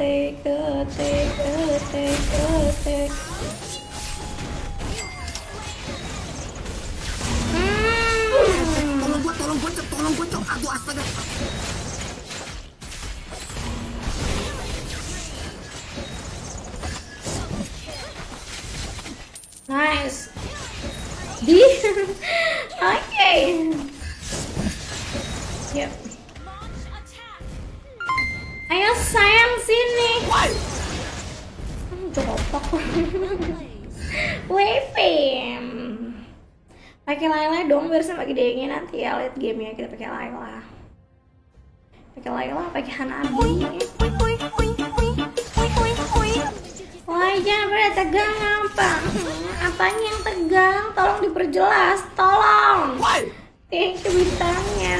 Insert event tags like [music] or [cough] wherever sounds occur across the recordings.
ketik ketik ketik ketik Hmm. Tolong gua, tolong gua, Cok. tolong gua, Cok. Aduh, astaga. Nice. [laughs] Di. Oke. Yep. Ayo sayang sini. Jopok. Waving. Pakai Layla dong biar sama gedenya nanti ya lihat gamenya kita pakai Layla. Pakai Layla, pakai Hanabi. Wah, jangan pada tegang apa? Apanya yang tegang? Tolong diperjelas, tolong. Thank you bintangnya.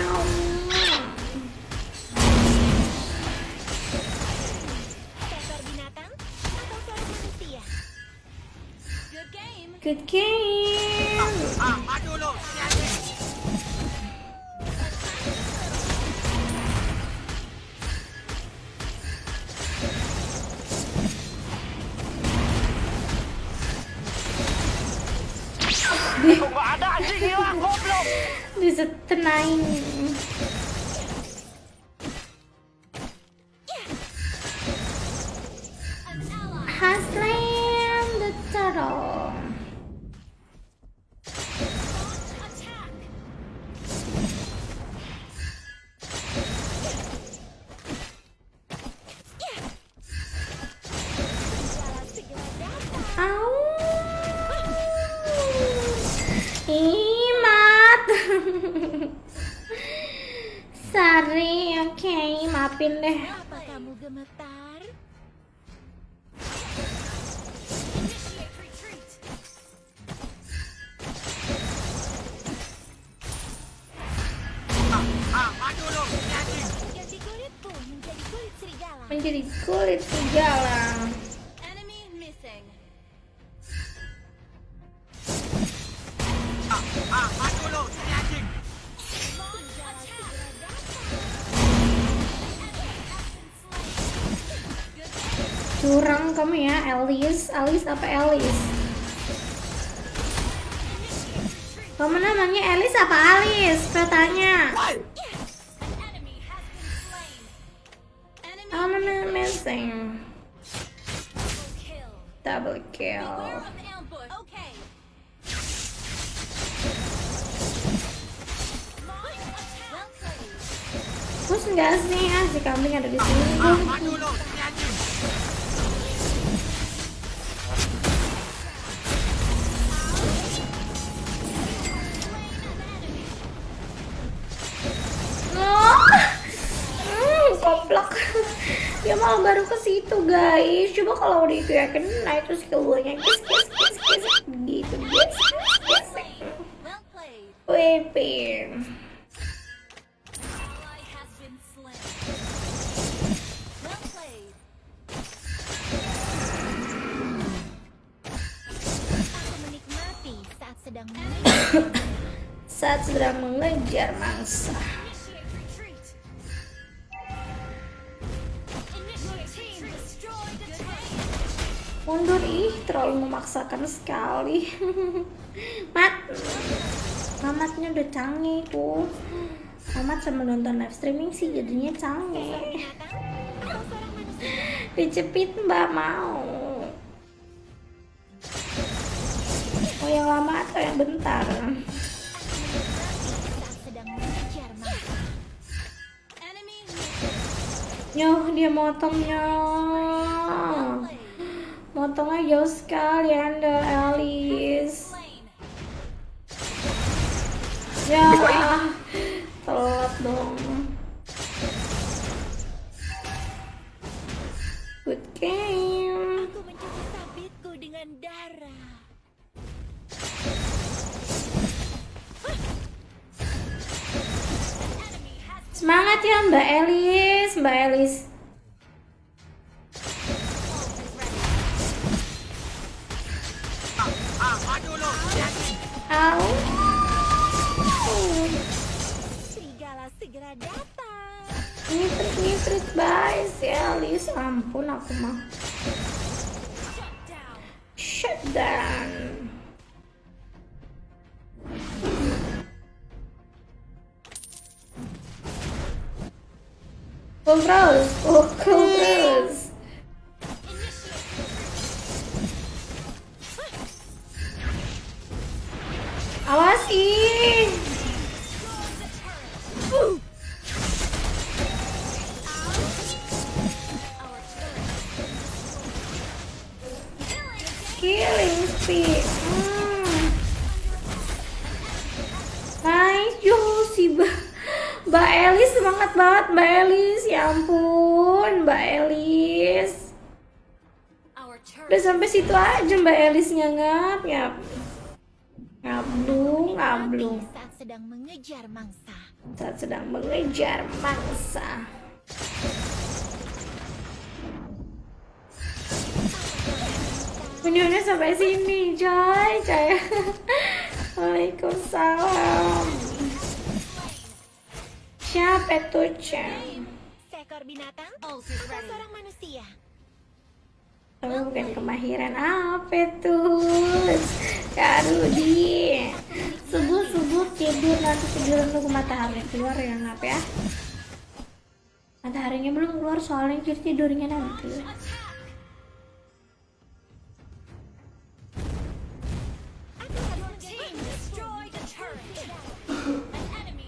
Good game. Disetenain. Haslam the turtle. Sari, oke, maafin deh. Apa kamu gemetar? Menjadi kulit serigala. Curang kamu ya, Alice. Alice apa Alice? Kamu namanya Alice apa Alice? Katanya. Namanya missing. Double kill. Beware of ambush. Okay. Launch attack. Well played. Push nggak sih? Ah, si kambing ada di sini. Dia malah baru ke situ guys. Coba kalau udah itu ya kena itu skill gue nya kis kis gitu guys. Wepin. [coughs] Saat sedang mengejar mangsa. Mundur ih, terlalu memaksakan sekali. [laughs] Mat, Mamatnya udah canggih tuh. Mamat sama nonton live streaming sih jadinya canggih. [laughs] Dicepit mbak mau. Mau yang lama atau yang bentar? Mengejar mangsa. Enemy Nyoh dia motongnya. Jauh sekali anda Alice. Ya, telat dong. Good game. Aku mencuci sabitku dengan darah. Semangat ya Mbak Elis, Mbak Elis. Anjing. Au. serigala segera datang. Ngiprit ngiprit bye si Alice ampun aku mah shut down Cool terus, oh cool terus. Awas ih. Killing speed. Hmm. Nice, yo si Mbak Mbak Elis semangat banget Mbak Elis. Ya ampun, Mbak Elis. Udah sampai situ aja Mbak Elisnya ngap, ngap. Ngablung, ngablung. saat sedang mengejar mangsa. Saat sedang mengejar mangsa. Videonya sampai sini, coy, coy. [laughs] Waalaikumsalam. Siapa tuh, Cem? Seekor binatang? Oh, seorang manusia. Kamu bukan kemahiran apa tuh? Kak Rudi. Subuh subuh tidur nanti tidur nunggu matahari keluar ya ngap ya. Mataharinya belum keluar soalnya jadi tidurnya nanti.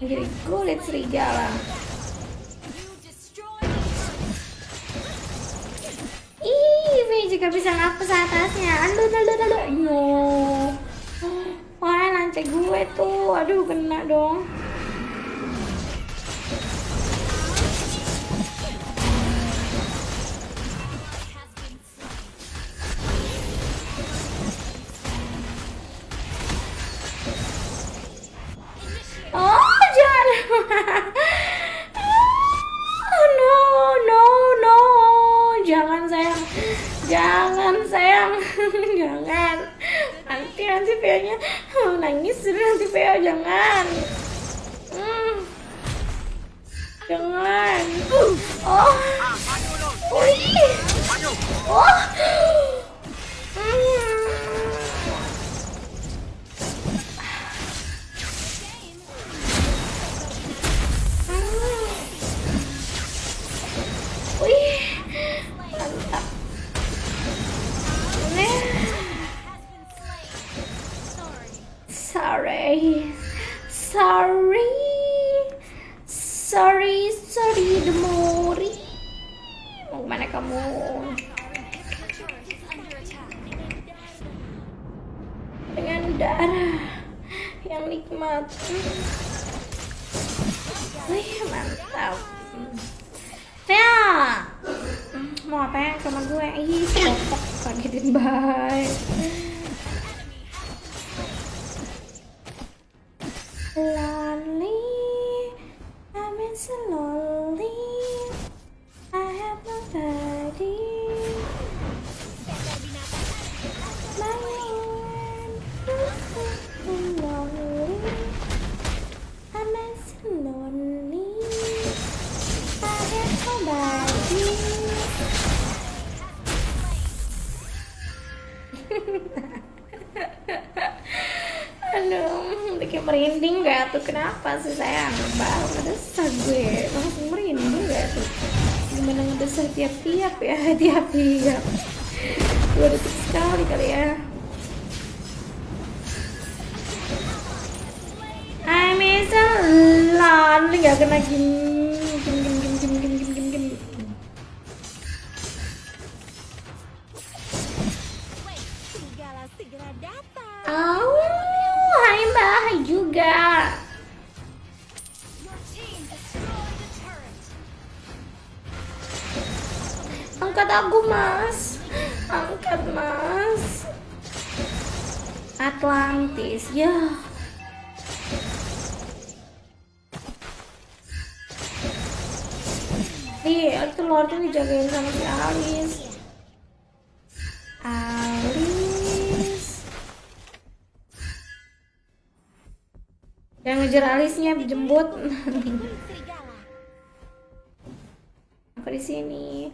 Jadi kulit serigala. Juga bisa ngapus atasnya. Aduh, aduh, aduh, aduh. No. Wah, lancet gue tuh. Aduh, kena dong. Jangan. Nanti nanti Via-nya nangis nanti Via jangan. Hmm. Jangan. Oh. Ah, sorry, sorry, sorry, sorry, Demori. Mau ke mana kamu? Dengan darah yang nikmat. Wih, mantap. Hmm, mau apa ya sama gue? Ih, kopok kagetin banget. Lonely, I'm so lonely. I have nobody. My. I'm lonely. Aduh, [laughs] bikin merinding gak tuh? Kenapa sih sayang? Baru ngedesah gue, langsung merinding gak tuh? Gimana ngedesah tiap-tiap ya? [laughs] Tiap-tiap Dua detik sekali kali ya I miss a lot Gak kena gim Angkat aku mas. Angkat mas. Atlantis ya. Iya, itu Lordnya dijagain sama si Alice. Alice. Yang ngejar Alice-nya Kulit serigala. [laughs] di sini